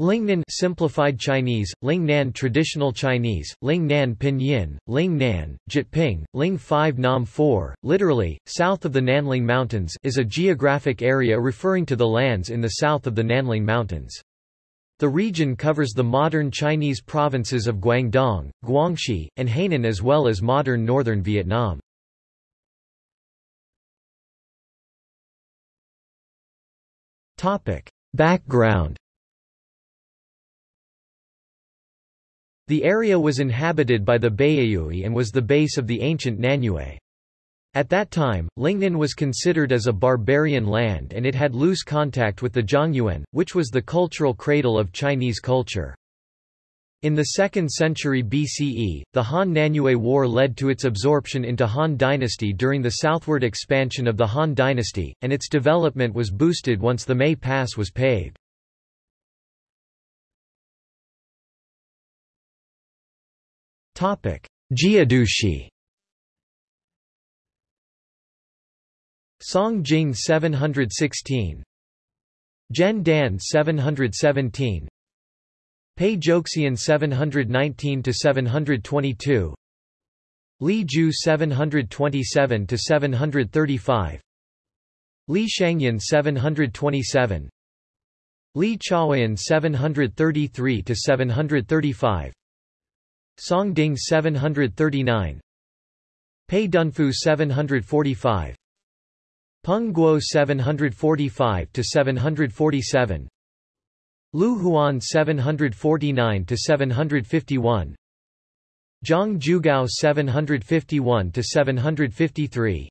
Lingnan simplified Chinese, Lingnan traditional Chinese, Lingnan pinyin, Lingnan, Jyutping, Ling 5 Nam 4, literally, south of the Nanling Mountains is a geographic area referring to the lands in the south of the Nanling Mountains. The region covers the modern Chinese provinces of Guangdong, Guangxi, and Hainan as well as modern northern Vietnam. Background The area was inhabited by the Baiyue and was the base of the ancient Nanyue. At that time, Lingnan was considered as a barbarian land and it had loose contact with the Zhongyuan, which was the cultural cradle of Chinese culture. In the 2nd century BCE, the Han-Nanyue War led to its absorption into Han dynasty during the southward expansion of the Han dynasty, and its development was boosted once the Mei Pass was paved. Jiedushi Song Jing 716 Zhen Dan 717 Pei Joxian 719 to 722 Li Ju 727 to 735 Li Shangyan 727 Li Chaoyan 733 to 735 Song Ding 739 Pei Dunfu 745 Peng Guo 745 to 747 Lu Huan 749 to 751 Zhang Jugao 751 to 753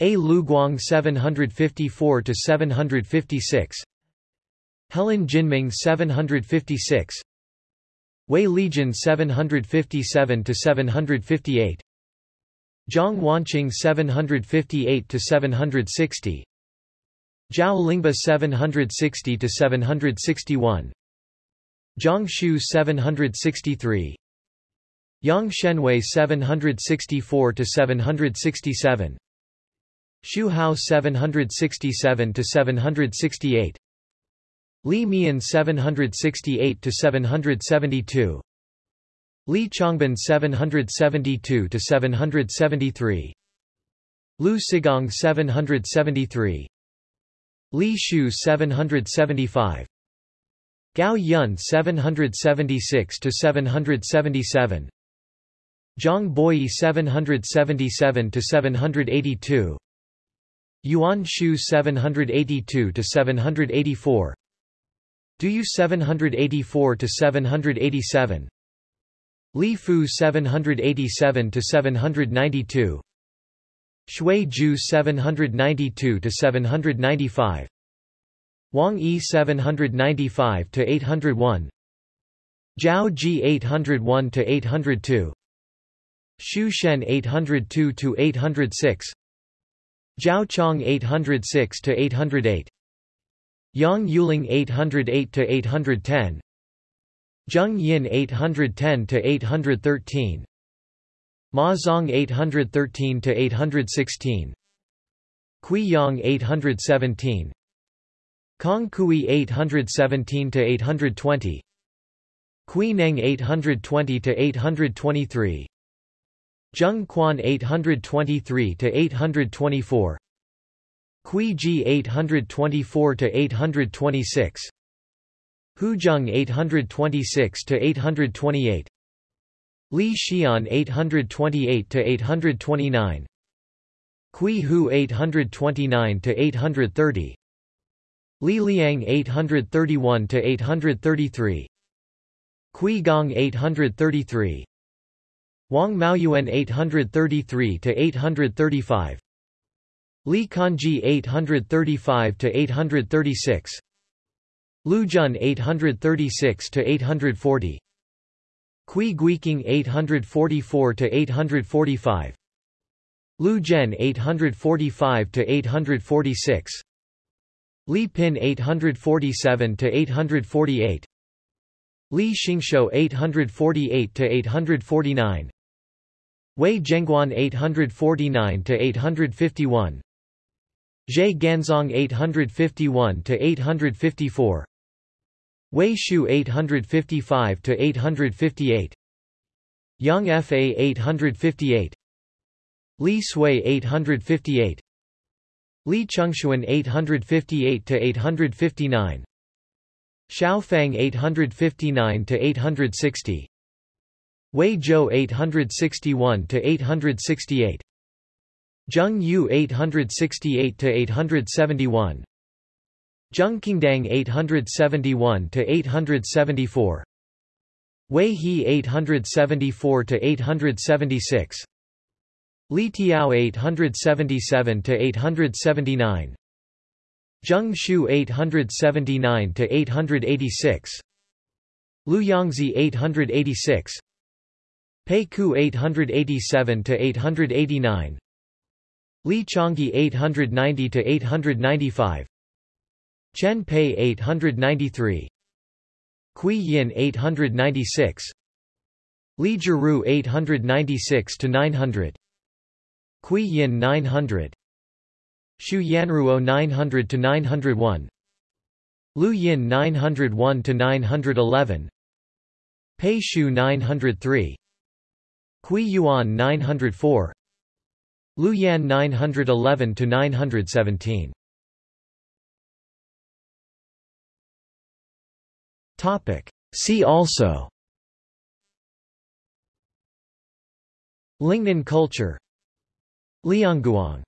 A Lu Guang 754 to 756 Helen Jinming 756 Wei Legion 757 to 758 Zhang Wanqing 758 to 760 Zhao Lingba 760 to 761 Zhang Shu 763 Yang Shenwei 764 to 767 Shu Hao 767 to 768 Li Mian 768 to 772 Li Chongbin 772 to 773 Lu Sigong 773 Li Shu 775 Gao Yun 776 to 777 Zhang Boyi 777 to 782 Yuan Shu 782 to 784 Du 784 to 787 Li Fu 787 to 792 Shui Ju 792 to 795 Wang Yi 795 to 801 Zhao Ji 801 to 802 Xu Shen 802 to 806 Zhao Chong 806 to 808 Yang Yuling 808 to 810 Zheng Yin 810 to 813 Ma Zong 813 to 816 Kui Yang 817 Kong Kui 817 to 820 Kui Neng 820 to 823 Zheng Quan 823 to 824 Kui Ji 824 to 826 Huzheng 826 to 828 Li Xian 828 to 829 Kui Hu 829 to 830 Li Liang 831 to 833 Kui Gong 833 Wang Maoyuan 833 to 835 Li Kanji 835 to 836 Lu Jun 836 to 840 Kui Guiqing 844 to 845 Lu Zhen 845 to 846 Li Pin 847 to 848 Li Xingshou 848 to 849 Wei Zhengguan 849 to 851 Zhe Ganzong 851 to 854 Wei Shu 855 to 858 Yang Fa 858 Li Sui 858 Li Chengxuan 858 to 859 Xiao Fang 859 to 860 Wei Zhou 861 to 868 Zheng Yu 868 to 871 Zheng Qingdang 871 to 874 Wei He 874 to 876 Li Tiao 877 to 879 Zheng Shu 879 to 886 Lu Yangzi 886 Pei Ku 887 to 889 Li Changyi 890 to 895 Chen Pei 893 Kui Yin 896 Li Jiru 896 to 900 Kui Yin 900 Xu Yanruo 900 to 901 Lu Yin 901 to 911 Pei Shu 903 Kui Yuan 904 Lu Yan 911 to 917 Topic. See also. Lingnan culture. Liangguang